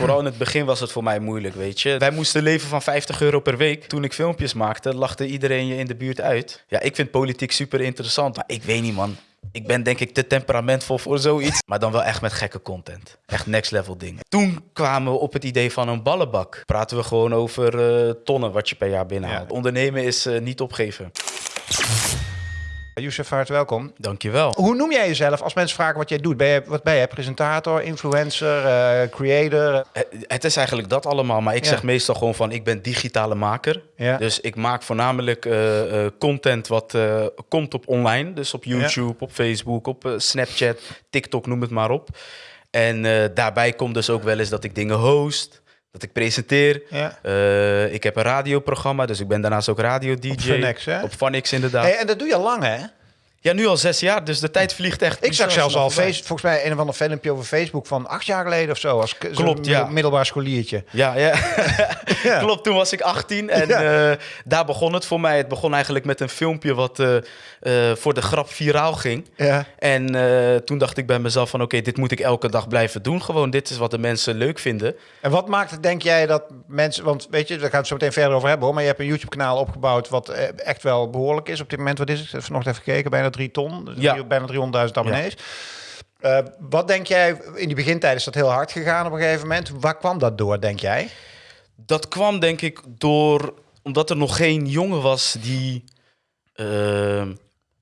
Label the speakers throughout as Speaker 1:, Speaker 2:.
Speaker 1: Vooral in het begin was het voor mij moeilijk, weet je. Wij moesten leven van 50 euro per week. Toen ik filmpjes maakte, lachte iedereen je in de buurt uit. Ja, ik vind politiek super interessant, maar ik weet niet, man. Ik ben denk ik te temperamentvol voor zoiets. Maar dan wel echt met gekke content. Echt next level dingen. Toen kwamen we op het idee van een ballenbak. Praten we gewoon over uh, tonnen wat je per jaar binnenhaalt.
Speaker 2: Ja.
Speaker 1: Ondernemen is uh, niet opgeven.
Speaker 2: Youssef, hart welkom.
Speaker 1: Dankjewel.
Speaker 2: Hoe noem jij jezelf als mensen vragen wat jij doet? Ben je, wat ben je? Presentator, influencer, uh, creator?
Speaker 1: Het, het, is eigenlijk dat allemaal, maar ik ja. zeg meestal gewoon van ik ben digitale maker.
Speaker 2: Ja.
Speaker 1: Dus ik maak voornamelijk uh, uh, content wat komt op online. Dus op YouTube, op Facebook, op Snapchat, TikTok, noem het maar op. En daarbij komt dus ook wel eens dat ik dingen host. Dat ik presenteer.
Speaker 2: Ja.
Speaker 1: Uh, ik heb een radioprogramma, dus ik ben daarnaast ook radio-dj.
Speaker 2: Op Funix, hè?
Speaker 1: Op Funix, inderdaad.
Speaker 2: Hey, en dat doe je al lang, hè?
Speaker 1: Ja, nu al zes jaar, dus de tijd vliegt echt.
Speaker 2: Ik zag zelfs al face, volgens mij een of ander filmpje over Facebook van acht jaar geleden of zo. Als
Speaker 1: Klopt, ja.
Speaker 2: middelbaar scholiertje.
Speaker 1: Ja, ja. ja. Klopt, toen was ik 18 en ja. uh, daar begon het voor mij. Het begon eigenlijk met een filmpje wat uh, uh, voor de grap viraal ging.
Speaker 2: Ja.
Speaker 1: En toen dacht ik bij mezelf van oké, okay, dit moet ik elke dag blijven doen. Gewoon, dit is wat de mensen leuk vinden.
Speaker 2: En wat maakt het, denk jij, dat mensen... Want weet je, daar gaan we het zo meteen verder over hebben hoor. Maar je hebt een YouTube-kanaal opgebouwd wat echt wel behoorlijk is op dit moment. Wat is het? Nog even gekeken, bijna drie ton.
Speaker 1: Ja.
Speaker 2: Bijna 300.000 abonnees. Ja. Uh, wat denk jij, in die begintijd is dat heel hard gegaan op een gegeven moment. Waar kwam dat door, denk jij?
Speaker 1: Dat kwam denk ik door, omdat er nog geen jongen was die uh,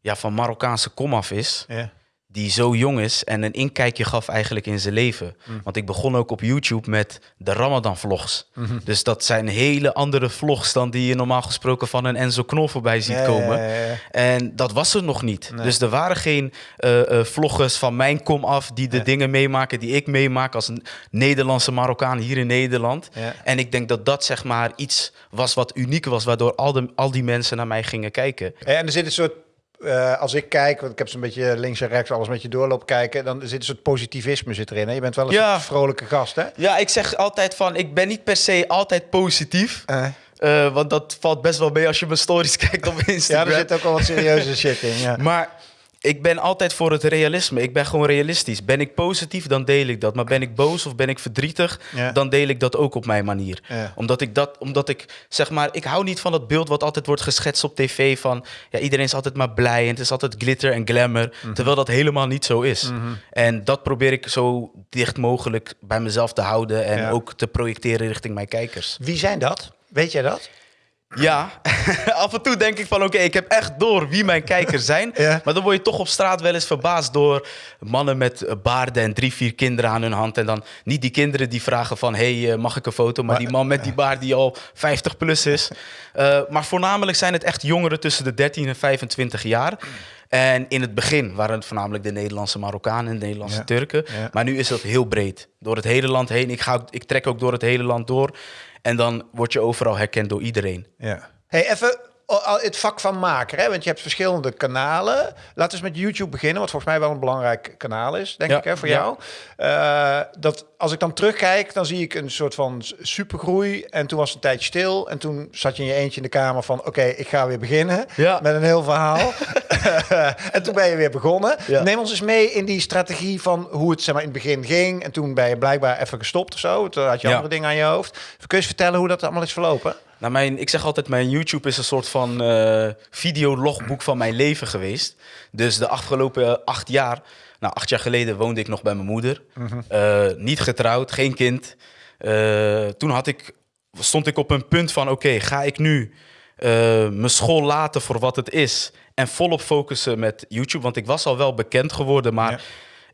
Speaker 1: ja, van Marokkaanse kom af is.
Speaker 2: Ja.
Speaker 1: Die zo jong is en een inkijkje gaf eigenlijk in zijn leven.
Speaker 2: Mm.
Speaker 1: Want ik begon ook op YouTube met de Ramadan vlogs.
Speaker 2: Mm -hmm.
Speaker 1: Dus dat zijn hele andere vlogs dan die je normaal gesproken van een Enzo Knol voorbij ziet
Speaker 2: ja,
Speaker 1: komen.
Speaker 2: Ja, ja,
Speaker 1: en dat was er nog niet.
Speaker 2: Nee.
Speaker 1: Dus er waren geen uh, uh, vloggers van mijn kom af die de dingen meemaken die ik meemaak als een Nederlandse Marokkaan hier in Nederland. En ik denk dat dat zeg maar iets was wat uniek was, waardoor al, de, al die mensen naar mij gingen kijken.
Speaker 2: En er zit een soort uh, als ik kijk, want ik heb zo'n beetje links en rechts alles met je doorloop kijken, dan zit een soort positivisme zit erin. Hè? Je bent wel een
Speaker 1: ja.
Speaker 2: vrolijke gast, hè?
Speaker 1: Ja, ik zeg altijd van, ik ben niet per se altijd positief.
Speaker 2: Uh.
Speaker 1: Uh, want dat valt best wel mee als je mijn stories kijkt op Instagram.
Speaker 2: ja, er zit ook al wat serieuze shit in. Ja.
Speaker 1: Maar ik ben altijd voor het realisme. Ik ben gewoon realistisch. Ben ik positief, dan deel ik dat. Maar ben ik boos of ben ik verdrietig,
Speaker 2: ja.
Speaker 1: dan deel ik dat ook op mijn manier.
Speaker 2: Ja.
Speaker 1: Omdat ik dat, omdat ik zeg maar, ik hou niet van dat beeld wat altijd wordt geschetst op tv van, ja, iedereen is altijd maar blij en het is altijd glitter en glamour,
Speaker 2: Mhm.
Speaker 1: terwijl dat helemaal niet zo is.
Speaker 2: Mm -hmm.
Speaker 1: En dat probeer ik zo dicht mogelijk bij mezelf te houden en
Speaker 2: ja.
Speaker 1: ook te projecteren richting mijn kijkers.
Speaker 2: Wie zijn dat? Weet jij dat?
Speaker 1: Ja, af en toe denk ik van oké, okay, ik heb echt door wie mijn kijkers zijn.
Speaker 2: Ja.
Speaker 1: Maar dan word je toch op straat wel eens verbaasd door mannen met baarden en drie, vier kinderen aan hun hand. En dan niet die kinderen die vragen van hey, mag ik een foto? Maar, maar die man met die baard die al 50 plus is. Uh, maar voornamelijk zijn het echt jongeren tussen de 13 en 25 jaar. En in het begin waren het voornamelijk de Nederlandse Marokkanen en de Nederlandse
Speaker 2: Ja.
Speaker 1: Turken.
Speaker 2: Ja.
Speaker 1: Maar nu is dat heel breed. Door het hele land heen. Ik, ga, ik trek ook door het hele land door. En dan word je overal herkend door iedereen.
Speaker 2: Ja. Hey, even het vak van maker, hè? want je hebt verschillende kanalen. Laten we eens met YouTube beginnen, wat volgens mij wel een belangrijk kanaal is, denk
Speaker 1: Ja,
Speaker 2: ik, hè, voor
Speaker 1: ja.
Speaker 2: jou. Eh, dat als ik dan terugkijk, dan zie ik een soort van supergroei. En toen was het een tijdje stil. En toen zat je in je eentje in de kamer van, oké, ik ga weer beginnen
Speaker 1: Ja.
Speaker 2: met een heel verhaal. en toen ben je weer begonnen. Neem ons eens mee in die strategie van hoe het zeg maar, in het begin ging. En toen ben je blijkbaar even gestopt of zo. Toen had je andere dingen aan je hoofd. Kun je eens vertellen hoe dat allemaal is verlopen?
Speaker 1: Nou, mijn, ik zeg altijd, mijn YouTube is een soort van eh videologboek van mijn leven geweest. Dus de afgelopen acht jaar, nou acht jaar geleden woonde ik nog bij mijn moeder. Eh, niet getrouwd, geen kind. Eh, toen had ik, stond ik op een punt van, oké, ga ik nu mijn school laten voor wat het is en volop focussen met YouTube? Want ik was al wel bekend geworden, maar...
Speaker 2: Ja.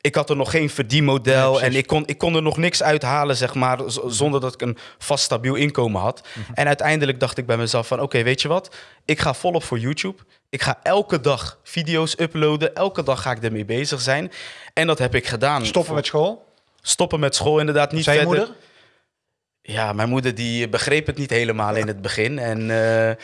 Speaker 1: Ik had er nog geen verdienmodel
Speaker 2: Ja,
Speaker 1: en ik kon, ik kon er nog niks uithalen, zeg maar, zonder dat ik een vast stabiel inkomen had.
Speaker 2: Mhm.
Speaker 1: En uiteindelijk dacht ik bij mezelf van, oké, weet je wat? Ik ga volop voor YouTube. Ik ga elke dag video's uploaden. Elke dag ga ik ermee bezig zijn. En dat heb ik gedaan.
Speaker 2: Stoppen met school?
Speaker 1: Stoppen met school, inderdaad. Niet
Speaker 2: Zijn
Speaker 1: verder.
Speaker 2: moeder?
Speaker 1: Ja, mijn moeder die begreep het niet helemaal in het begin. En eh,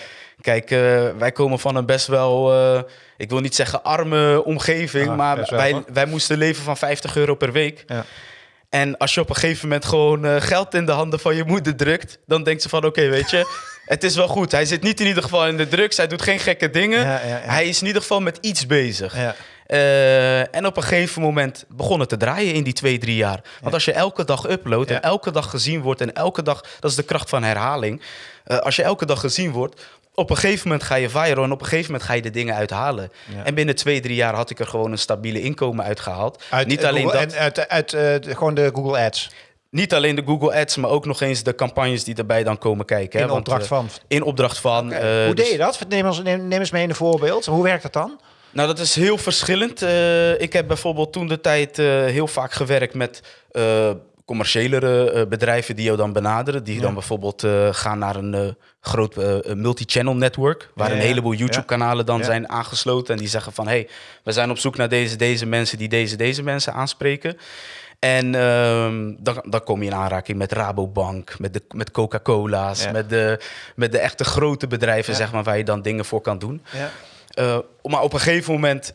Speaker 1: kijk, eh, wij komen van een best wel, eh, ik wil niet zeggen arme omgeving,
Speaker 2: Ah,
Speaker 1: maar
Speaker 2: wel,
Speaker 1: wij, wij moesten leven van 50 euro per week.
Speaker 2: Ja.
Speaker 1: En als je op een gegeven moment gewoon eh, geld in de handen van je moeder drukt, dan denkt ze van oké, weet je, het is wel goed. Hij zit niet in ieder geval in de drugs, hij doet geen gekke dingen.
Speaker 2: Ja, ja, ja.
Speaker 1: Hij is in ieder geval met iets bezig.
Speaker 2: Ja.
Speaker 1: En op een gegeven moment begon het te draaien in die twee, drie jaar. Want als je elke dag uploadt
Speaker 2: Ja.
Speaker 1: en elke dag gezien wordt en elke dag, dat is de kracht van herhaling. Als je elke dag gezien wordt, op een gegeven moment ga je viral en op een gegeven moment ga je de dingen uithalen.
Speaker 2: Ja.
Speaker 1: En binnen twee, drie jaar had ik er gewoon een stabiele inkomen uitgehaald.
Speaker 2: Uit,
Speaker 1: Niet
Speaker 2: eh,
Speaker 1: alleen
Speaker 2: Google-
Speaker 1: dat.
Speaker 2: En uit, uit eh, de- gewoon de Google Ads.
Speaker 1: Niet alleen de Google Ads, maar ook nog eens de campagnes die erbij dan komen kijken.
Speaker 2: In
Speaker 1: hè,
Speaker 2: opdracht
Speaker 1: eh,
Speaker 2: van.
Speaker 1: In opdracht van.
Speaker 2: Hoe
Speaker 1: dus-
Speaker 2: deed je dat? Neem, ons, neem, neem eens mee een voorbeeld. Hoe werkt dat dan?
Speaker 1: Nou, dat is heel verschillend. Ik heb bijvoorbeeld toen de tijd heel vaak gewerkt met commerciëlere eh, bedrijven die jou dan benaderen. Die
Speaker 2: Ja.
Speaker 1: dan bijvoorbeeld eh, gaan naar een eh, groot eh, multi-channel network. Waar
Speaker 2: Ja,
Speaker 1: een heleboel. YouTube-kanalen dan zijn aangesloten. En die zeggen van, hé, hey, we zijn op zoek naar deze, deze mensen die deze, deze mensen aanspreken. En ehm, dan, dan kom je in aanraking met Rabobank, met, de, met Coca-Cola's,
Speaker 2: Ja.
Speaker 1: met, de, met de echte grote bedrijven,
Speaker 2: Ja.
Speaker 1: zeg maar, waar je dan dingen voor kan doen.
Speaker 2: Ja.
Speaker 1: Maar op een gegeven moment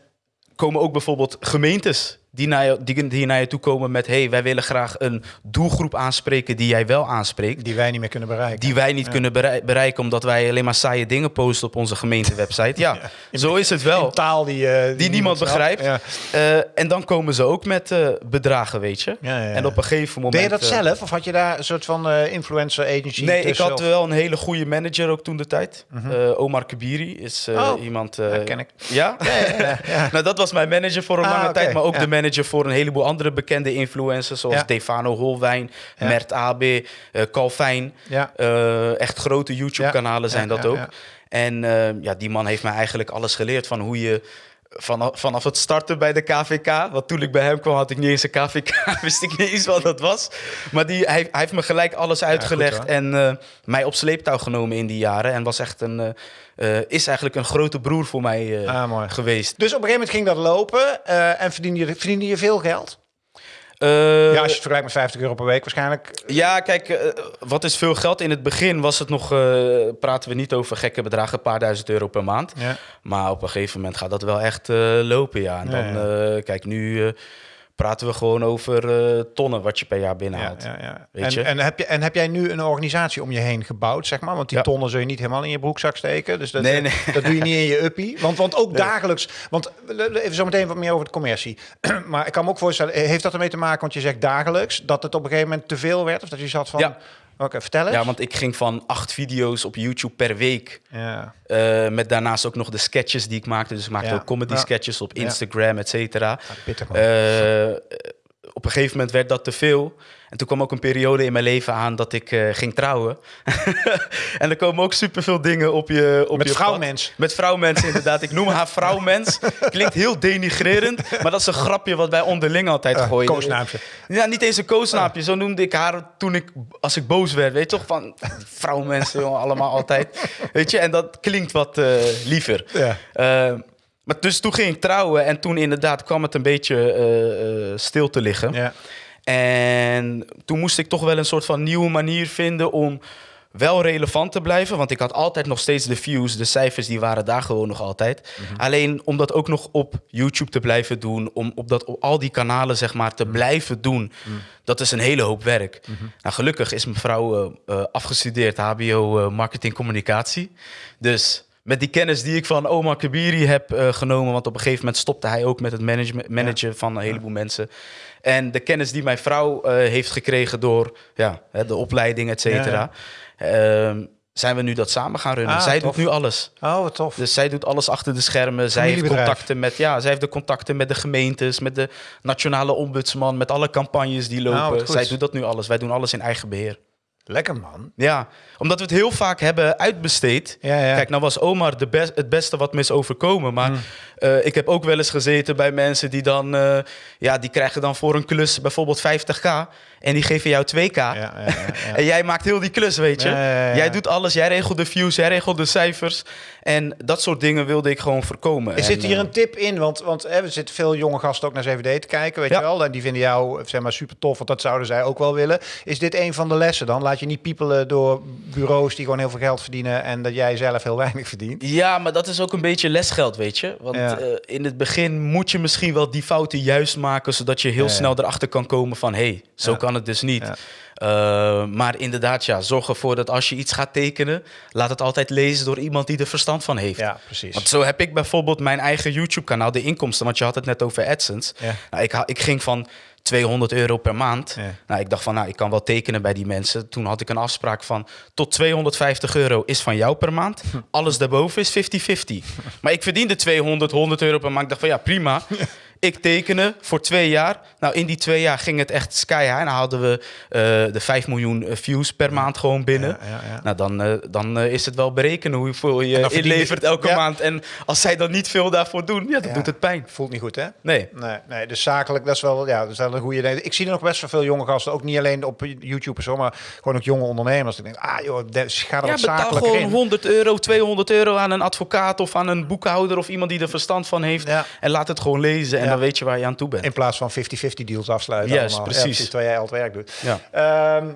Speaker 1: komen ook bijvoorbeeld gemeentes die naar je, die, die naar je toe komen met... hey, wij willen graag een doelgroep aanspreken die jij wel aanspreekt.
Speaker 2: Die wij niet meer kunnen bereiken.
Speaker 1: Die wij niet
Speaker 2: Ja.
Speaker 1: kunnen berei- bereiken omdat wij alleen maar saaie dingen posten op onze gemeentewebsite. Ja, zo is het wel.
Speaker 2: In taal die, eh, die,
Speaker 1: niemand begrijpt.
Speaker 2: Ja.
Speaker 1: Eh, en dan komen ze ook met eh, bedragen, weet je.
Speaker 2: Ja, ja, ja.
Speaker 1: En op een gegeven moment...
Speaker 2: Deed je dat zelf? Of had je daar een soort van influencer agency
Speaker 1: Nee, ik had
Speaker 2: of-
Speaker 1: wel een hele goede manager ook toen de tijd. Eh, Omar Kabiri is
Speaker 2: Oh,
Speaker 1: iemand...
Speaker 2: ja, ken ik.
Speaker 1: Ja?
Speaker 2: Ja, ja, ja, ja.
Speaker 1: nou, dat was mijn manager voor een
Speaker 2: Ah,
Speaker 1: lange tijd. Maar ook
Speaker 2: ja.
Speaker 1: de manager voor een heleboel andere bekende influencers. Zoals
Speaker 2: Ja.
Speaker 1: Stefano Holwijn,
Speaker 2: Ja.
Speaker 1: Mert AB, eh Calvijn.
Speaker 2: Ja.
Speaker 1: Eh, echt grote YouTube-kanalen zijn dat ook. En eh, ja, die man heeft mij eigenlijk alles geleerd van hoe je... Vanaf, vanaf het starten bij de KVK. Want toen ik bij hem kwam, had ik niet eens een KVK. Wist ik niet eens wat dat was. Maar die, hij, hij heeft me gelijk alles uitgelegd. en eh, mij op sleeptouw genomen in die jaren. En was echt een, eh, eh, is eigenlijk een grote broer voor mij
Speaker 2: Ah,
Speaker 1: geweest.
Speaker 2: Dus op een gegeven moment ging dat lopen en verdiende je, verdiende je veel geld?
Speaker 1: Eh,
Speaker 2: ja, als je het vergelijkt met 50 euro per week waarschijnlijk.
Speaker 1: Ja, kijk, eh, wat is veel geld? In het begin was het nog, eh, praten we niet over gekke bedragen, een paar duizend euro per maand.
Speaker 2: Ja.
Speaker 1: Maar op een gegeven moment gaat dat wel echt lopen, ja. En
Speaker 2: Ja,
Speaker 1: dan,
Speaker 2: ja.
Speaker 1: kijk, nu praten we gewoon over eh, tonnen wat je per jaar
Speaker 2: Ja,
Speaker 1: binnenhaalt.
Speaker 2: ja, ja.
Speaker 1: Weet
Speaker 2: En,
Speaker 1: je?
Speaker 2: en, heb je, en heb jij nu een organisatie om je heen gebouwd, zeg maar? Want die
Speaker 1: Ja.
Speaker 2: tonnen zul je niet helemaal in je broekzak steken. Dus dat,
Speaker 1: Nee, nee.
Speaker 2: dat doe je niet in je uppie. Want, want ook dagelijks... Want even zo meteen wat meer over de commercie. maar ik kan me ook voorstellen, heeft dat ermee te maken, want je zegt dagelijks, dat het op een gegeven moment te veel werd? Of dat je zat van...
Speaker 1: Ja.
Speaker 2: Oké, vertel eens.
Speaker 1: Ja, want ik ging van acht video's op YouTube per week.
Speaker 2: Ja.
Speaker 1: eh, met daarnaast ook nog de sketches die ik maakte. Dus ik maakte
Speaker 2: Ja.
Speaker 1: ook comedy
Speaker 2: Ja.
Speaker 1: sketches op
Speaker 2: Ja.
Speaker 1: Instagram, et cetera.
Speaker 2: Ah, pittig, man.
Speaker 1: Eh, op een gegeven moment werd dat te veel. En toen kwam ook een periode in mijn leven aan dat ik eh, ging trouwen. en er komen ook superveel dingen op je op
Speaker 2: Met
Speaker 1: je
Speaker 2: vrouwmens.
Speaker 1: pad. Met vrouwmens, inderdaad. Ik noem haar vrouwmens. Klinkt heel denigrerend, maar dat is een grapje wat wij onderling altijd
Speaker 2: Eh,
Speaker 1: gooien.
Speaker 2: koosnaampje.
Speaker 1: Ja, niet eens een koosnaapje. Zo noemde ik haar toen ik, als ik boos werd. Weet je toch? Van vrouwmensen, allemaal altijd. Weet je, en dat klinkt wat eh, liever.
Speaker 2: Ja.
Speaker 1: Maar dus toen ging ik trouwen en toen inderdaad kwam het een beetje eh, eh, stil te liggen.
Speaker 2: Ja.
Speaker 1: En toen moest ik toch wel een soort van nieuwe manier vinden om wel relevant te blijven. Want ik had altijd nog steeds de views, de cijfers, die waren daar gewoon nog altijd. Alleen om dat ook nog op YouTube te blijven doen, om op, dat, op al die kanalen zeg maar te blijven doen, dat is een hele hoop werk. Nou, gelukkig is mijn vrouw eh, afgestudeerd HBO Marketing Communicatie. Dus met die kennis die ik van Omar Kabiri heb eh, genomen, want op een gegeven moment stopte hij ook met het management, managen van een heleboel mensen. En de kennis die mijn vrouw eh, heeft gekregen door ja, de opleiding, et cetera, ehm, zijn we nu dat samen gaan runnen.
Speaker 2: Ah,
Speaker 1: zij
Speaker 2: tof.
Speaker 1: doet nu alles.
Speaker 2: Oh, wat tof.
Speaker 1: Dus zij doet alles achter de schermen. Zij heeft contacten met, ja, zij heeft de contacten met de gemeentes, met de nationale ombudsman, met alle campagnes die
Speaker 2: Nou,
Speaker 1: lopen. zij doet dat nu alles. Wij doen alles in eigen beheer.
Speaker 2: Lekker, man.
Speaker 1: Ja, omdat we het heel vaak hebben uitbesteed.
Speaker 2: Ja, ja.
Speaker 1: Kijk, nou was Omar de best, het beste wat me is overkomen.
Speaker 2: Mm.
Speaker 1: Eh, ik heb ook wel eens gezeten bij mensen die dan... eh, ja, die krijgen dan voor een klus bijvoorbeeld 50k. En die geven jou 2k.
Speaker 2: Ja, ja, ja, ja.
Speaker 1: En jij maakt heel die klus, weet je.
Speaker 2: Ja, ja, ja.
Speaker 1: Jij doet alles, jij regelt de views, jij regelt de cijfers. En dat soort dingen wilde ik gewoon voorkomen.
Speaker 2: Er zit hier
Speaker 1: eh,
Speaker 2: een tip in, want, want hè, er zitten veel jonge gasten ook naar 7D te kijken, weet
Speaker 1: Ja.
Speaker 2: je wel. En die vinden jou zeg maar, super tof, want dat zouden zij ook wel willen. Is dit een van de lessen dan? Laat je niet piepelen door bureaus die gewoon heel veel geld verdienen en dat jij zelf heel weinig verdient.
Speaker 1: Ja, maar dat is ook een beetje lesgeld, weet je. Want
Speaker 2: Ja.
Speaker 1: Eh, in het begin moet je misschien wel die fouten juist maken, zodat je heel
Speaker 2: Ja,
Speaker 1: snel erachter kan komen van, hé, hey, zo kan het dus niet. Eh, maar inderdaad, ja, zorg ervoor dat als je iets gaat tekenen, laat het altijd lezen door iemand die er verstand van heeft.
Speaker 2: Ja, precies.
Speaker 1: Want zo heb ik bijvoorbeeld mijn eigen YouTube-kanaal, de inkomsten, want je had het net over AdSense. Nou, ik, ik ging van 200 euro per maand.
Speaker 2: Ja.
Speaker 1: Nou, ik dacht van, nou, ik kan wel tekenen bij die mensen. Toen had ik een afspraak van, tot 250 euro is van jou per maand. Alles daarboven is 50-50. maar ik verdiende 200, 100 euro per maand. Ik dacht van, ja, prima. Ik tekenen voor twee jaar. Nou, in die twee jaar ging het echt sky high. En dan hadden we eh, de 5 miljoen eh, views per maand gewoon binnen.
Speaker 2: Ja, ja, ja.
Speaker 1: Nou, dan, eh, dan is het wel berekenen hoeveel je inlevert elke maand. En als zij dan niet veel daarvoor doen, ja, dan doet het pijn.
Speaker 2: Voelt niet goed, hè?
Speaker 1: Nee.
Speaker 2: Nee, nee, dus zakelijk, dat is wel, ja, dat is wel een goede idee. Ik zie er nog best wel veel jonge gasten, ook niet alleen op YouTube en zo, maar gewoon ook jonge ondernemers. Ik denk, ah joh, de- ga er
Speaker 1: Ja,
Speaker 2: zakelijker
Speaker 1: gewoon
Speaker 2: in.
Speaker 1: 100 euro, 200 euro aan een advocaat of aan een boekhouder of iemand die er verstand van heeft. En laat het gewoon lezen en. Dan weet je waar je aan toe bent.
Speaker 2: In plaats van 50-50 deals afsluiten.
Speaker 1: Juist,
Speaker 2: allemaal.
Speaker 1: precies.
Speaker 2: Ja, terwijl jij al het werk doet.
Speaker 1: Ja.
Speaker 2: Ehm,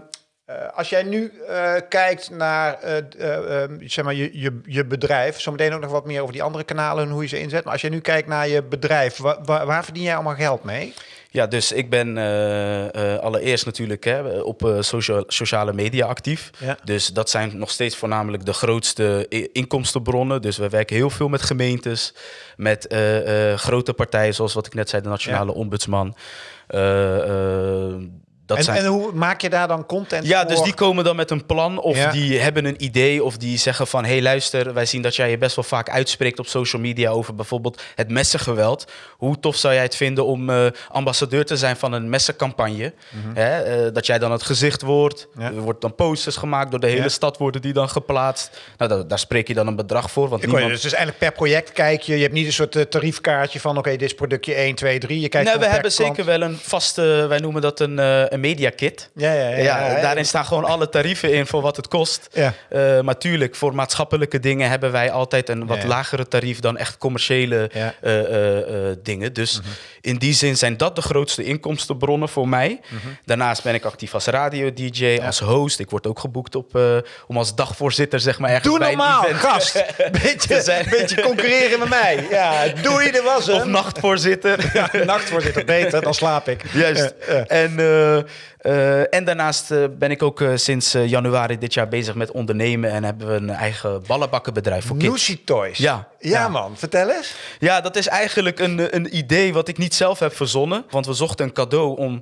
Speaker 2: eh, als jij nu eh, kijkt naar eh, eh, ehm, zeg maar je, je, je bedrijf, zometeen ook nog wat meer over die andere kanalen en hoe je ze inzet. Maar als jij nu kijkt naar je bedrijf, wa- wa- waar verdien jij allemaal geld mee?
Speaker 1: Ja, dus ik ben eh, eh, allereerst natuurlijk hè, op eh, social, sociale media actief.
Speaker 2: Ja.
Speaker 1: Dus dat zijn nog steeds voornamelijk de grootste inkomstenbronnen. Dus we werken heel veel met gemeentes, met grote partijen, zoals wat ik net zei, de Nationale Ombudsman. Dat
Speaker 2: En,
Speaker 1: zijn...
Speaker 2: en hoe maak je daar dan content
Speaker 1: Ja,
Speaker 2: voor?
Speaker 1: dus die komen dan met een plan of
Speaker 2: Ja.
Speaker 1: die hebben een idee of die zeggen van... hé hey, luister, wij zien dat jij je best wel vaak uitspreekt op social media... over bijvoorbeeld het messengeweld. Hoe tof zou jij het vinden om eh, ambassadeur te zijn van een messencampagne? Hè, eh, dat jij dan het gezicht wordt.
Speaker 2: Mhm. Ja.
Speaker 1: Er wordt dan posters gemaakt, door de hele
Speaker 2: Ja.
Speaker 1: stad worden die dan geplaatst. Nou, daar, daar spreek je dan een bedrag voor. Want
Speaker 2: hoor je,
Speaker 1: niemand...
Speaker 2: dus is eigenlijk per project kijk je. Je hebt niet een soort eh, tariefkaartje van oké, dit is productje 1, 2, 3. Je kijkt
Speaker 1: Nee, we hebben
Speaker 2: klant.
Speaker 1: zeker wel een vaste, wij noemen dat een, een media kit.
Speaker 2: Ja, ja, ja.
Speaker 1: Ja, daarin staan gewoon alle tarieven in voor wat het kost.
Speaker 2: Ja.
Speaker 1: Eh, maar tuurlijk, voor maatschappelijke dingen hebben wij altijd een wat lagere tarief dan echt commerciële.
Speaker 2: Mhm.
Speaker 1: eh, eh, dingen. Dus in die zin zijn dat de grootste inkomstenbronnen voor mij. Daarnaast ben ik actief als radio-dj, als host. Ik word ook geboekt op, om als dagvoorzitter zeg maar ergens
Speaker 2: Doe
Speaker 1: bij
Speaker 2: normaal,
Speaker 1: een event
Speaker 2: gast. Beetje,
Speaker 1: zijn.
Speaker 2: beetje concurreren met mij. Ja, doei, dat was
Speaker 1: Of nachtvoorzitter.
Speaker 2: Nachtvoorzitter, beter, dan slaap ik.
Speaker 1: Juist. En, en daarnaast eh, ben ik ook eh, sinds eh, januari dit jaar bezig met ondernemen en hebben we een eigen ballenbakkenbedrijf voor kids.
Speaker 2: Noesie Toys.
Speaker 1: Ja.
Speaker 2: ja.
Speaker 1: Ja.
Speaker 2: man, vertel eens.
Speaker 1: Ja, dat is eigenlijk een, een idee wat ik niet zelf heb verzonnen. Want we zochten een cadeau om eh,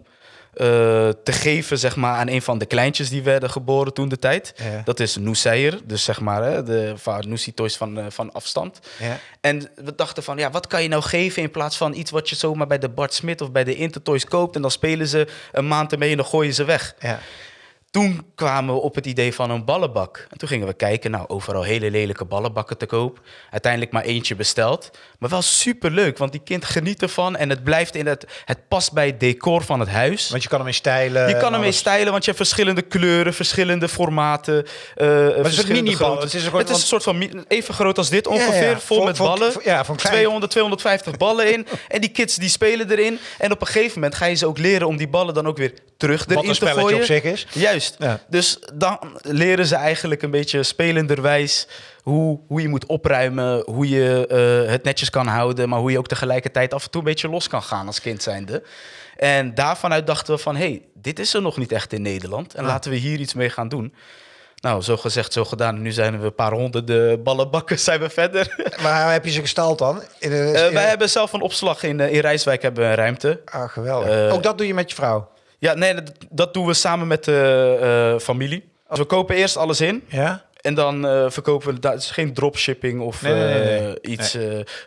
Speaker 1: te geven zeg maar, aan een van de kleintjes die werden geboren toen de tijd.
Speaker 2: Ja.
Speaker 1: Dat is Noeseier, dus zeg maar hè, de van Noesie Toys van, eh, van afstand.
Speaker 2: Ja.
Speaker 1: En we dachten van, ja, wat kan je nou geven in plaats van iets wat je zomaar bij de Bart Smit of bij de Intertoys koopt en dan spelen ze een maand ermee en dan gooien ze weg.
Speaker 2: Ja.
Speaker 1: Toen kwamen we op het idee van een ballenbak. En toen gingen we kijken, nou, overal hele lelijke ballenbakken te koop. Uiteindelijk maar eentje besteld. Maar wel super leuk, want die kind geniet ervan. En het blijft in het, het past bij het decor van het huis.
Speaker 2: Want je kan hem in stijlen.
Speaker 1: Je kan hem
Speaker 2: alles.
Speaker 1: stijlen, want je hebt verschillende kleuren, verschillende formaten. eh
Speaker 2: het is een. Het is een soort-
Speaker 1: een soort van even groot als dit ongeveer,
Speaker 2: ja.
Speaker 1: vol met ballen.
Speaker 2: ja, klein-
Speaker 1: 200, 250 ballen in. En die kids die spelen erin. En op een gegeven moment ga je ze ook leren om die ballen dan ook weer terug
Speaker 2: Wat
Speaker 1: erin
Speaker 2: een
Speaker 1: te
Speaker 2: spelletje
Speaker 1: gooien.
Speaker 2: op zich is.
Speaker 1: Juist.
Speaker 2: Ja.
Speaker 1: Dus dan leren ze eigenlijk een beetje spelenderwijs hoe, hoe je moet opruimen, hoe je eh, het netjes kan houden, maar hoe je ook tegelijkertijd af en toe een beetje los kan gaan als kind zijnde. En daarvanuit dachten we van, hé, hey, dit is er nog niet echt in Nederland en laten we hier iets mee gaan doen. Nou, zo gezegd, zo gedaan. Nu zijn we een paar honderden ballenbakken zijn we verder.
Speaker 2: Waar heb je ze gestald dan? In de,
Speaker 1: Eh, wij hebben zelf een opslag in, eh, in Rijswijk, hebben we een ruimte.
Speaker 2: Ah, geweldig. Ook dat doe je met je vrouw?
Speaker 1: Ja, nee, dat, dat doen we samen met de eh, familie. Dus we kopen eerst alles in.
Speaker 2: Ja?
Speaker 1: En dan eh, verkopen we, dat is geen dropshipping of
Speaker 2: Nee, nee, nee,
Speaker 1: eh, iets.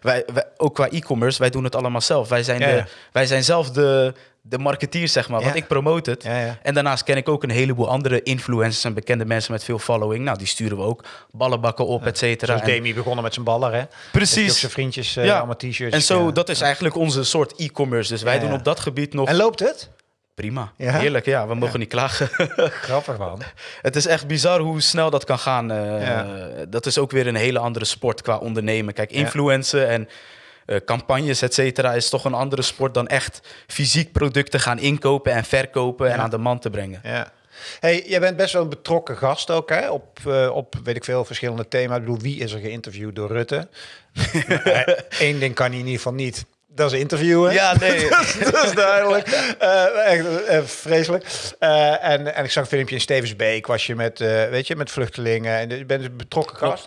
Speaker 1: wij, wij, ook qua e-commerce, wij doen het allemaal zelf. Wij zijn,
Speaker 2: Ja,
Speaker 1: de,
Speaker 2: ja.
Speaker 1: wij zijn zelf de, de marketeer, zeg maar. Want ik promote het.
Speaker 2: Ja, ja.
Speaker 1: En daarnaast ken ik ook een heleboel andere influencers en bekende mensen met veel following. Nou, die sturen we ook ballenbakken op, et cetera.
Speaker 2: Zoals
Speaker 1: En-
Speaker 2: Demi begonnen met zijn baller, hè?
Speaker 1: Precies.
Speaker 2: Zijn vriendjes
Speaker 1: Ja.
Speaker 2: allemaal t-shirts.
Speaker 1: En zo, dat is eigenlijk onze soort e-commerce. Dus wij doen op dat gebied nog
Speaker 2: En loopt het?
Speaker 1: Prima.
Speaker 2: Ja?
Speaker 1: Heerlijk, ja. We mogen niet klagen.
Speaker 2: Grappig, man.
Speaker 1: Het is echt bizar hoe snel dat kan gaan. eh,
Speaker 2: Ja.
Speaker 1: Dat is ook weer een hele andere sport qua ondernemen. Kijk, influencen en eh, campagnes, et cetera, is toch een andere sport dan echt fysiek producten gaan inkopen en verkopen en aan de man te brengen.
Speaker 2: Ja. Hey, jij bent best wel een betrokken gast ook, hè? Op, uh, op weet ik veel, verschillende thema's. Ik bedoel, wie is er geïnterviewd door Rutte? Eén ding kan hij in ieder geval niet. Dat is interviewen.
Speaker 1: Ja, nee.
Speaker 2: dat is duidelijk. Uh, echt uh, vreselijk. Uh, en, en ik zag een filmpje in Stevensbeek. Was je met, weet je, met vluchtelingen. En je bent een betrokken gast.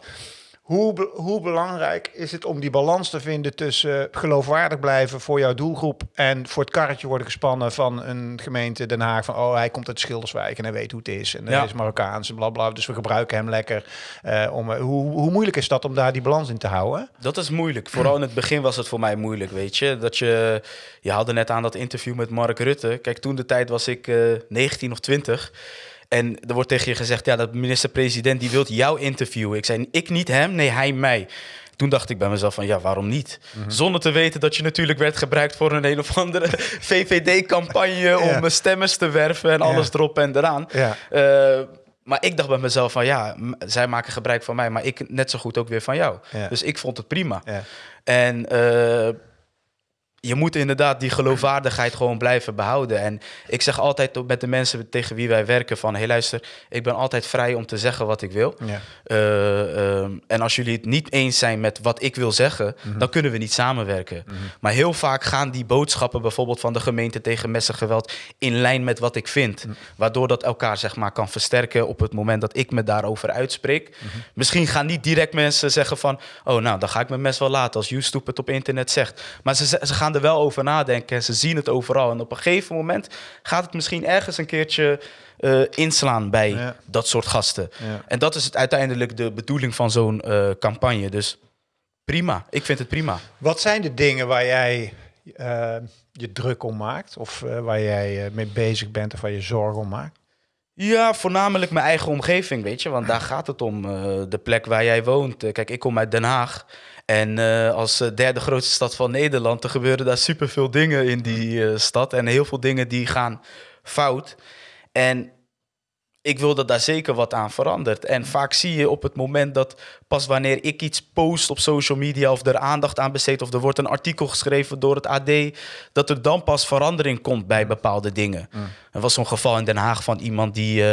Speaker 2: Hoe, hoe belangrijk is het om die balans te vinden tussen geloofwaardig blijven voor jouw doelgroep en voor het karretje worden gespannen van een gemeente Den Haag van oh hij komt uit Schilderswijk en hij weet hoe het is en hij is Marokkaans en bla bla dus we gebruiken hem lekker. Uh, om, hoe, hoe moeilijk is dat om daar die balans in te houden?
Speaker 1: Dat is moeilijk. Vooral in het begin was het voor mij moeilijk, weet je. Dat je, je haalde net aan dat interview met Mark Rutte. Kijk, toen de tijd was ik uh, eh, 19 of 20. En er wordt tegen je gezegd, ja, dat minister-president die wil jou interviewen. Ik zei, ik niet hem, nee, hij mij. Toen dacht ik bij mezelf van, ja, waarom niet? Mhm. Zonder te weten dat je natuurlijk werd gebruikt voor een een of andere VVD-campagne... om stemmers te werven en alles erop en eraan. Ja. Uh, maar ik dacht bij mezelf van, ja, zij maken gebruik van mij... maar ik net zo goed ook weer van jou. Dus ik vond het prima. En... Uh, je moet inderdaad die geloofwaardigheid gewoon blijven behouden. En ik zeg altijd met de mensen tegen wie wij werken van... hé hey, luister, ik ben altijd vrij om te zeggen wat ik wil. Ja. Uh, uh, en als jullie het niet eens zijn met wat ik wil zeggen... Mhm. dan kunnen we niet samenwerken. Mhm. Maar heel vaak gaan die boodschappen bijvoorbeeld van de gemeente... tegen messengeweld in lijn met wat ik vind. Mhm. Waardoor dat elkaar zeg maar kan versterken op het moment dat ik me daarover uitspreek. Misschien gaan niet direct mensen zeggen van... oh nou, dan ga ik mijn mes wel laten als YouTube het op internet zegt. Maar ze, ze gaan er wel over nadenken en ze zien het overal. En op een gegeven moment gaat het misschien ergens een keertje uh, inslaan bij dat soort gasten. En dat is het uiteindelijk de bedoeling van zo'n uh, campagne. Dus prima, ik vind het prima.
Speaker 2: Wat zijn de dingen waar jij uh, je druk om maakt? Of waar jij mee bezig bent of waar je zorgen om maakt?
Speaker 1: Ja, voornamelijk mijn eigen omgeving, weet je. Want daar gaat het om, de plek waar jij woont. kijk, ik kom uit Den Haag. En uh, als eh, derde grootste stad van Nederland, er gebeuren daar superveel dingen in die uh, stad. En heel veel dingen die gaan fout. En ik wil dat daar zeker wat aan verandert. En vaak zie je op het moment dat pas wanneer ik iets post op social media of er aandacht aan besteed of er wordt een artikel geschreven door het AD, dat er dan pas verandering komt bij bepaalde dingen. Mm. Er was zo'n geval in Den Haag van iemand die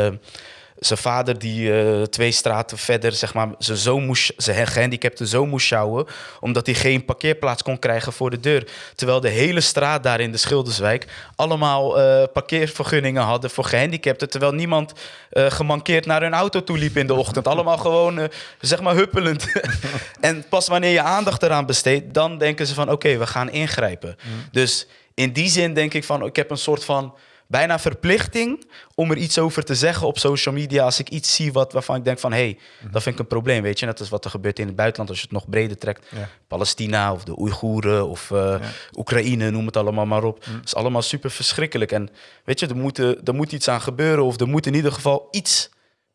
Speaker 1: zijn vader die uh, twee straten verder, zeg maar, zijn, zoon moest, zijn gehandicapte zoon moest sjouwen, omdat hij geen parkeerplaats kon krijgen voor de deur. Terwijl de hele straat daar in de Schilderswijk allemaal uh, parkeervergunningen hadden voor gehandicapten, terwijl niemand uh, gemankeerd naar hun auto toe liep in de ochtend. Allemaal gewoon, zeg maar, huppelend. en pas wanneer je aandacht eraan besteedt, dan denken ze van, oké, we gaan ingrijpen. Mm. Dus in die zin denk ik van, ik heb een soort van bijna verplichting om er iets over te zeggen op social media als ik iets zie wat, waarvan ik denk van hé, hey, mhm. dat vind ik een probleem, weet je. Net als wat er gebeurt in het buitenland als je het nog breder trekt. Palestina of de Oeigoeren of uh, Oekraïne, noem het allemaal maar op. Het mhm. is allemaal super verschrikkelijk. En weet je, er moet, er moet iets aan gebeuren of er moet in ieder geval iets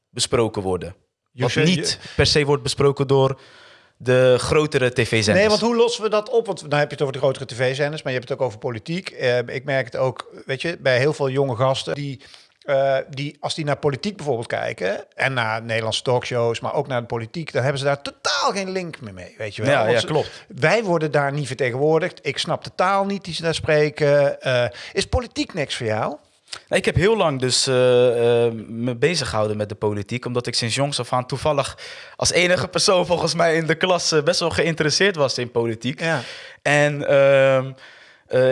Speaker 1: besproken worden. Wat niet per se wordt besproken door de grotere tv-zenders.
Speaker 2: Nee, want hoe lossen we dat op? Want dan heb je het over de grotere tv-zenders, maar je hebt het ook over politiek. Uh, ik merk het ook, weet je, bij heel veel jonge gasten die... Uh, die, als die naar politiek bijvoorbeeld kijken en naar Nederlandse talkshows, maar ook naar de politiek, dan hebben ze daar totaal geen link meer mee, weet je wel.
Speaker 1: Ja, ja klopt.
Speaker 2: Wij worden daar niet vertegenwoordigd. Ik snap de taal niet die ze daar spreken. Uh, is politiek niks voor jou?
Speaker 1: Ik heb heel lang dus uh, uh, me bezig gehouden met de politiek. Omdat ik sinds jongs af aan toevallig als enige persoon volgens mij in de klas uh, best wel geïnteresseerd was in politiek. Ja. En ehm,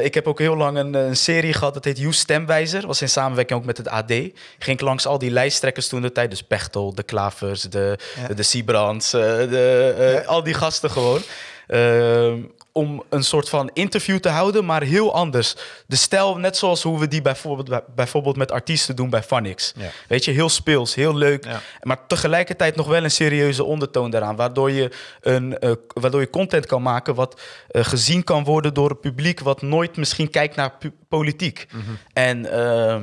Speaker 1: ik heb ook heel lang een, een, serie gehad, dat heet You Stemwijzer. was in samenwerking ook met het AD. Ging langs al die lijsttrekkers toen de tijd. Dus Pechtel, de Klavers, de, ja. de de, ja. al die gasten gewoon. Ehm, om een soort van interview te houden, maar heel anders. De stijl, net zoals hoe we die bijvoorbeeld, bijvoorbeeld met artiesten doen bij Phonics. Weet je, heel speels, heel leuk, maar tegelijkertijd nog wel een serieuze ondertoon daaraan, waardoor je, een, uh, waardoor je content kan maken wat uh, gezien kan worden door het publiek, wat nooit misschien kijkt naar politiek. Mm -hmm. En uh,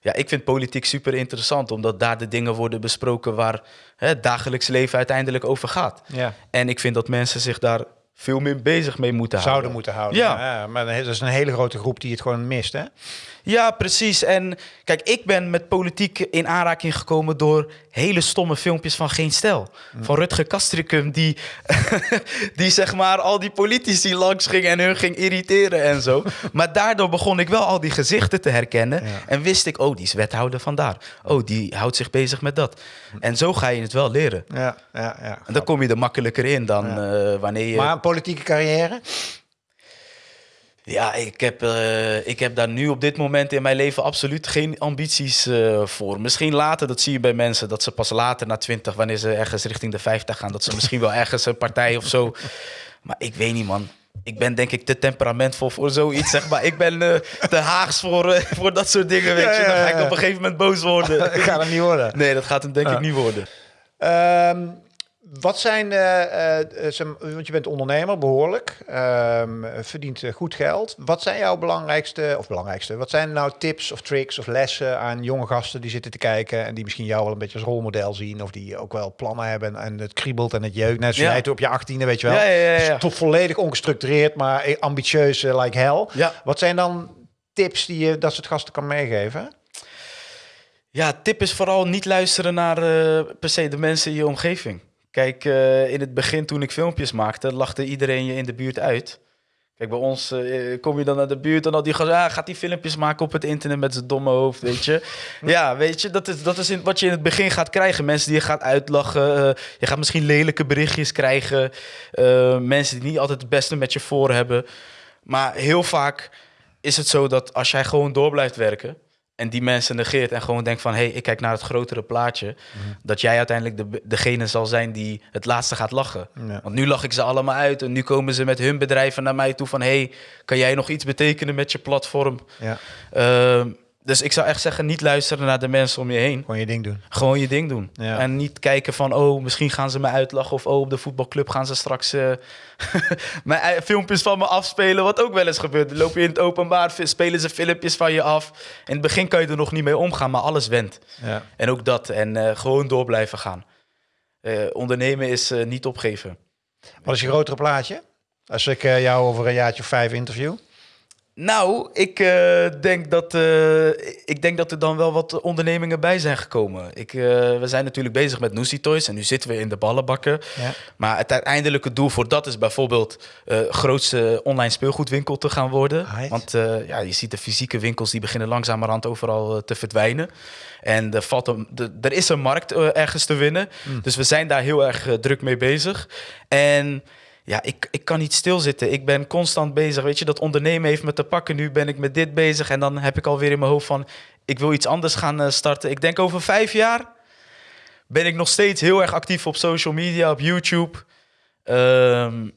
Speaker 1: ja, ik vind politiek super interessant, omdat daar de dingen worden besproken waar het dagelijks leven uiteindelijk over gaat. Ja. En ik vind dat mensen zich daar veel meer bezig mee moeten
Speaker 2: houden. Zouden moeten houden. Ja. ja maar dat is een hele grote groep die het gewoon mist, hè?
Speaker 1: Ja, precies. En kijk, ik ben met politiek in aanraking gekomen door hele stomme filmpjes van Geen Stel. Van Rutger Kastricum, die, die zeg maar al die politici langs ging en hun ging irriteren en zo. maar daardoor begon ik wel al die gezichten te herkennen.
Speaker 2: Ja.
Speaker 1: En wist ik, oh, die is wethouder vandaar. Oh, die houdt zich bezig met dat. En zo ga je het wel leren.
Speaker 2: Ja, ja, ja.
Speaker 1: En dan kom je er makkelijker in dan eh, wanneer je...
Speaker 2: Maar een politieke carrière?
Speaker 1: Ja, ik heb, eh, ik heb daar nu op dit moment in mijn leven absoluut geen ambities eh, voor. Misschien later, dat zie je bij mensen, dat ze pas later na 20, wanneer ze ergens richting de 50 gaan, dat ze misschien wel ergens een partij of zo. Maar ik weet niet, man. Ik ben denk ik te temperamentvol voor zoiets, zeg maar. Ik ben eh, te haags voor, voor dat soort dingen, weet je. Dan ga ik op een gegeven moment boos worden.
Speaker 2: Ik ga hem niet worden.
Speaker 1: Nee, dat gaat hem denk ik niet worden.
Speaker 2: Ehm, wat zijn, eh, eh, eh, want je bent ondernemer, behoorlijk, ehm, verdient goed geld. Wat zijn jouw belangrijkste, of belangrijkste, wat zijn nou tips of tricks of lessen aan jonge gasten die zitten te kijken en die misschien jou wel een beetje als rolmodel zien of die ook wel plannen hebben en het kriebelt en het jeukt, net zoals
Speaker 1: Ja.
Speaker 2: op je achttiende, weet je wel.
Speaker 1: Ja, ja, ja, ja.
Speaker 2: Tot volledig ongestructureerd, maar eh, ambitieus like hell.
Speaker 1: Ja.
Speaker 2: Wat zijn dan tips die je dat soort gasten kan meegeven?
Speaker 1: Ja, tip is vooral niet luisteren naar per se de mensen in je omgeving. Kijk, eh, in het begin toen ik filmpjes maakte, lachte iedereen je in de buurt uit. Kijk, bij ons eh, kom je dan naar de buurt en al die gaat, ah, gaat die filmpjes maken op het internet met zijn domme hoofd, weet je. Ja, weet je, dat is, dat is in, wat je in het begin gaat krijgen. Mensen die je gaat uitlachen, eh, je gaat misschien lelijke berichtjes krijgen. mensen die niet altijd het beste met je voor hebben. Maar heel vaak is het zo dat als jij gewoon door blijft werken en die mensen negeert en gewoon denkt van hé, hey, ik kijk naar het grotere plaatje, dat jij uiteindelijk de, degene zal zijn die het laatste gaat lachen.
Speaker 2: Ja.
Speaker 1: Want nu lach ik ze allemaal uit en nu komen ze met hun bedrijven naar mij toe van hé, hey, kan jij nog iets betekenen met je platform?
Speaker 2: Ja,
Speaker 1: Ehm, dus ik zou echt zeggen, niet luisteren naar de mensen om je heen.
Speaker 2: gewoon je ding doen.
Speaker 1: Gewoon je ding doen.
Speaker 2: Ja.
Speaker 1: En niet kijken van, oh, misschien gaan ze me uitlachen. Of, oh, op de voetbalclub gaan ze straks eh, mijn filmpjes van me afspelen. Wat ook wel eens gebeurt. Dan loop je in het openbaar, spelen ze filmpjes van je af. In het begin kan je er nog niet mee omgaan, maar alles went.
Speaker 2: Ja.
Speaker 1: En ook dat. En eh, gewoon door blijven gaan. Eh, ondernemen is niet opgeven.
Speaker 2: Wat is je grotere plaatje? Als ik jou over een jaartje of vijf interview.
Speaker 1: Nou, ik, eh, denk dat, eh, ik denk dat er dan wel wat ondernemingen bij zijn gekomen. Ik, eh, we zijn natuurlijk bezig met Noesie Toys en nu zitten we in de ballenbakken.
Speaker 2: Ja.
Speaker 1: Maar het uiteindelijke doel voor dat is bijvoorbeeld grootste online speelgoedwinkel te gaan worden.
Speaker 2: Right.
Speaker 1: Want ja, je ziet de fysieke winkels die beginnen langzamerhand overal te verdwijnen. En er, valt een, er is een markt ergens te winnen. Dus we zijn daar heel erg druk mee bezig. En ja, ik, ik kan niet stilzitten. Ik ben constant bezig. Weet je, dat ondernemen heeft me te pakken. Nu ben ik met dit bezig. En dan heb ik alweer in mijn hoofd van... ik wil iets anders gaan eh, starten. Ik denk over vijf jaar ben ik nog steeds heel erg actief op social media, op YouTube. Ehm,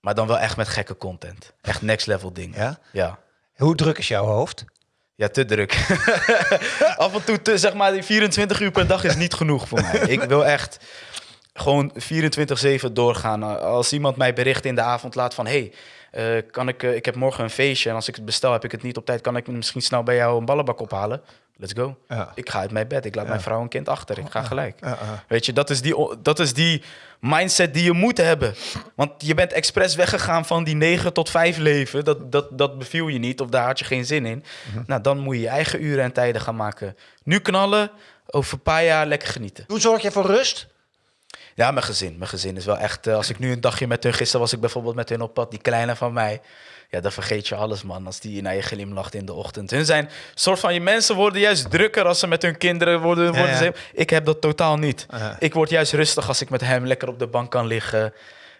Speaker 1: maar dan wel echt met gekke content. Echt next level dingen.
Speaker 2: Ja?
Speaker 1: Ja.
Speaker 2: Hoe druk is jouw hoofd?
Speaker 1: Ja, te druk. Af en toe, te, zeg maar, die 24 uur per dag is niet genoeg voor mij. Ik wil echt gewoon 24-7 doorgaan. Als iemand mij bericht in de avond laat van... hey, eh, kan ik, eh, ik heb morgen een feestje en als ik het bestel heb ik het niet op tijd... kan ik misschien snel bij jou een ballenbak ophalen? Let's go.
Speaker 2: Ja.
Speaker 1: Ik ga uit mijn bed. Ik laat mijn vrouw en kind achter. Ik ga gelijk.
Speaker 2: Ja, ja.
Speaker 1: Weet je, dat is, die, dat is die mindset die je moet hebben. Want je bent expres weggegaan van die 9 tot 5 leven. Dat, dat, dat beviel je niet of daar had je geen zin in. Nou, dan moet je je eigen uren en tijden gaan maken. Nu knallen, over een paar jaar lekker genieten.
Speaker 2: Hoe zorg je voor rust?
Speaker 1: Ja, mijn gezin. Mijn gezin is wel echt... eh, als ik nu een dagje met hun... Gisteren was ik bijvoorbeeld met hun op pad. Die kleine van mij. Ja, dan vergeet je alles, man. Als die naar je glimlacht in de ochtend. Hun zijn... soort van... Je mensen worden juist drukker als ze met hun kinderen worden. worden
Speaker 2: ja.
Speaker 1: ze- ik heb dat totaal niet. Ik word juist rustig als ik met hem lekker op de bank kan liggen.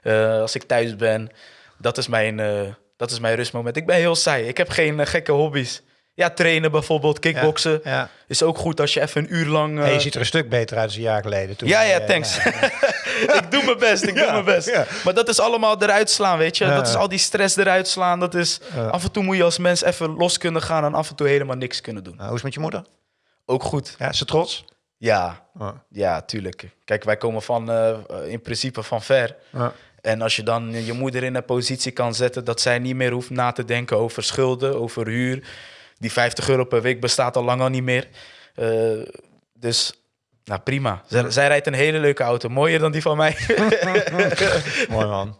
Speaker 1: eh, als ik thuis ben. Dat is mijn, eh, dat is mijn rustmoment. Ik ben heel saai. Ik heb geen gekke hobby's. Ja, trainen bijvoorbeeld, kickboksen.
Speaker 2: Ja.
Speaker 1: Is ook goed als je even een uur lang... eh,
Speaker 2: Hey, je ziet er een stuk beter uit dan een jaar geleden. Toen,
Speaker 1: ja, ja,
Speaker 2: Eh,
Speaker 1: thanks. ik doe mijn best, ik doe mijn best. Maar dat is allemaal eruit slaan, weet je. Dat is al die stress eruit slaan. Dat is. Af en toe moet je als mens even los kunnen gaan... en af en toe helemaal niks kunnen doen.
Speaker 2: Nou, hoe is het met je moeder?
Speaker 1: Ook goed.
Speaker 2: Ja, is ze trots?
Speaker 1: Ja,
Speaker 2: Ja.
Speaker 1: ja, tuurlijk. Kijk, wij komen van, eh, in principe van ver.
Speaker 2: Ja.
Speaker 1: En als je dan je moeder in een positie kan zetten... dat zij niet meer hoeft na te denken over schulden, over huur die 50 euro per week bestaat al lang al niet meer. Eh, dus nou prima. Zij, zij, rijdt een hele leuke auto. Mooier dan die van mij.
Speaker 2: Mooi man.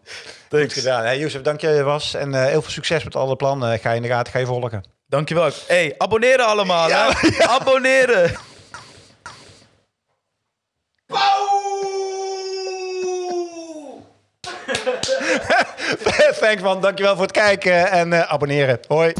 Speaker 1: Thanks.
Speaker 2: Goed gedaan. Hey, Jozef, dank je was. En eh, heel veel succes met alle plannen. Ik ga je in de gaten, ga je volgen.
Speaker 1: Dankjewel. hey, abonneren allemaal. Hè? Ja. Abonneren.
Speaker 2: Thanks man, dankjewel voor het kijken en eh, abonneren. Hoi.